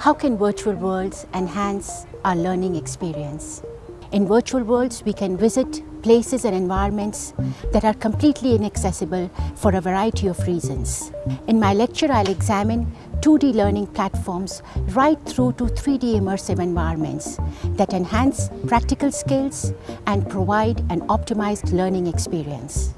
How can virtual worlds enhance our learning experience? In virtual worlds, we can visit places and environments that are completely inaccessible for a variety of reasons. In my lecture, I'll examine 2D learning platforms right through to 3D immersive environments that enhance practical skills and provide an optimized learning experience.